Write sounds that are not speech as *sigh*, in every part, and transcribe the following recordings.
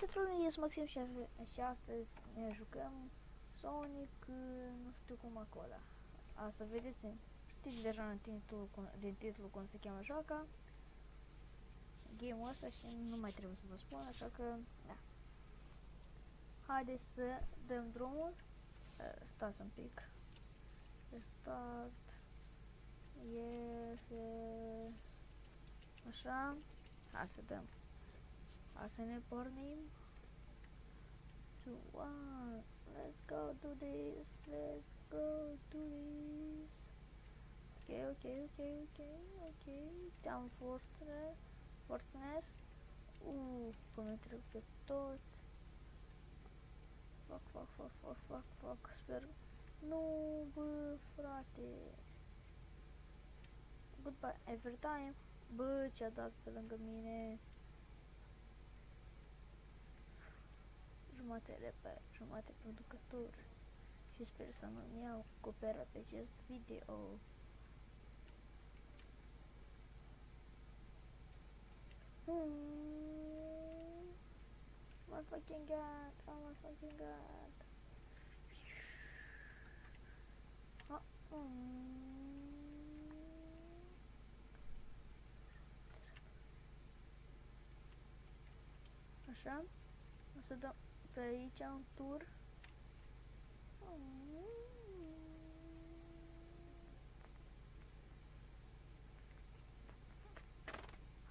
Saturn este Maxim și, azi- și astăzi ne jucăm Sonic, uh, nu știu cum acolo. Asta vedeți, știți deja în titlul, cum- din titlu cum se cheamă joaca. Game-ul ăsta și nu mai trebuie să vă spun, așa că, da. Haideți să dăm drumul. Uh, Stați un pic. Restart. Yes, yes. Așa. Hai să dăm. Hai să ne pornim. 2, 1, let's go do this, let's go do this. Ok, ok, ok, ok, ok. Down Fortress, Fortress. Uh, cum ne trec pe toți. Fuck, fuck, fuck, fuck, fuck, fuck, sper. Nu, bă, frate. Goodbye every time. Bă, ce-a dat pe lângă mine. Jumate reper, jumate producător. Și sper să nu-mi iau copera pe acest video. Hmm. My fucking god, oh my fucking god. Ah, mm. Așa. O să dăm pe aici un tur.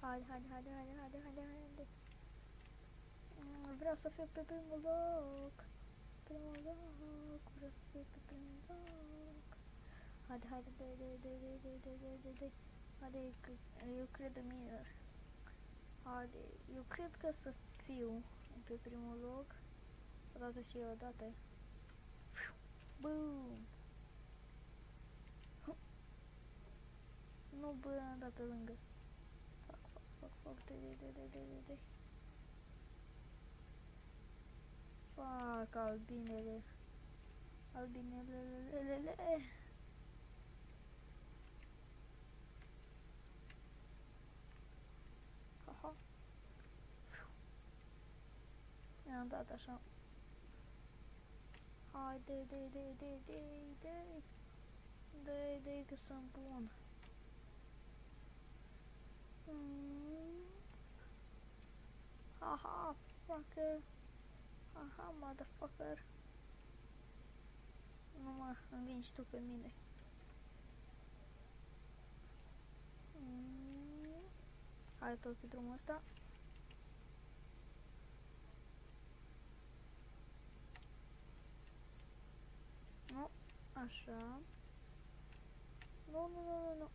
Haide, haide, haide, haide, haide, haide, haide. Mm, Vreau să fiu pe primul loc. Primul loc. Vreau să fiu pe primul loc. Haide, haide, dai, dai, dai, dai, dai, dai, dai, dai, dai. Haide, că eu cred în mine. Haide, eu cred că să fiu pe primul loc. Odată și eu odată. Boom! Nu, bă, am dat pe lângă. Fac, fac, fac, fac, de, de, de, de, de, de, de. Fac, albinele. Albinele, le, le, le, le. Haha. I-am dat așa. Haide, de, de, de, de, de. De, de, că sunt bun. Mm. Haha, fucker. Haha, motherfucker. Nu mă învingi tu pe mine. Mm. Hai tot pe drumul ăsta. Nu, așa. Nu, nu, nu, nu, nu.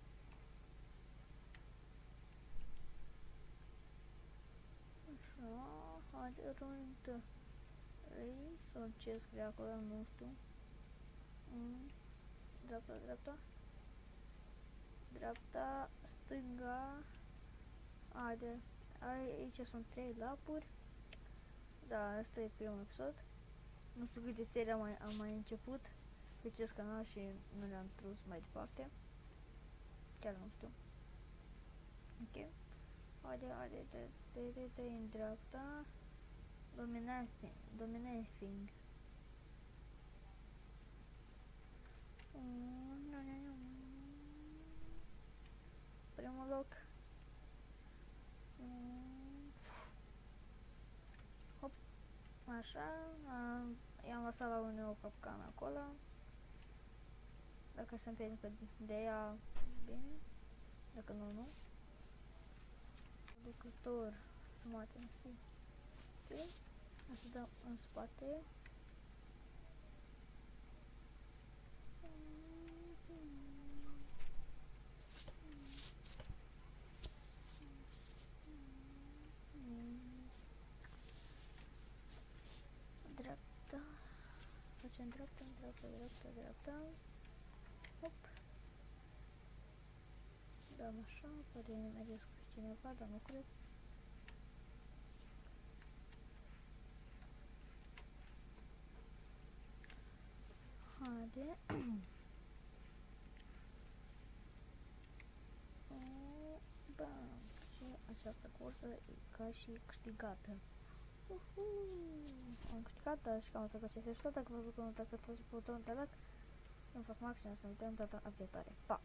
Așa, haide, rând. Ei, sau ce scrie acolo, nu știu. Mm. Dreapta, dreapta. Dreapta, stânga. Haide, aici sunt trei lapuri. Da, asta e primul episod. Nu știu câte serii am mai, am mai început pe acest canal și nu le-am trus mai departe. Chiar nu știu. Ok. Haide, haide, de, de, de, de, în dreapta. Dominating, dominating. Mm, nu, nu, nu. Primul loc. Mm. Hop. Așa. am- I-am lăsat la unul o capcană acolo. Dacă se împiedică de ea, bine. Dacă nu, nu. Producător. Tomate în si. Ok. O să dăm în spate. Dreapta. Facem dreapta, dreapta, dreapta, dreapta. Hop. Dăm așa, poate ne mergesc cu cineva, dar nu cred. Haide. *clears throat* O, Bam. Și această cursă e ca și câștigată. Uhu. Am câștigat, dar și cam atât cu acest episod. Dacă vă plăcut, nu uitați să dați butonul de like. Eu am fost Max și ne vedem data viitoare. Pa!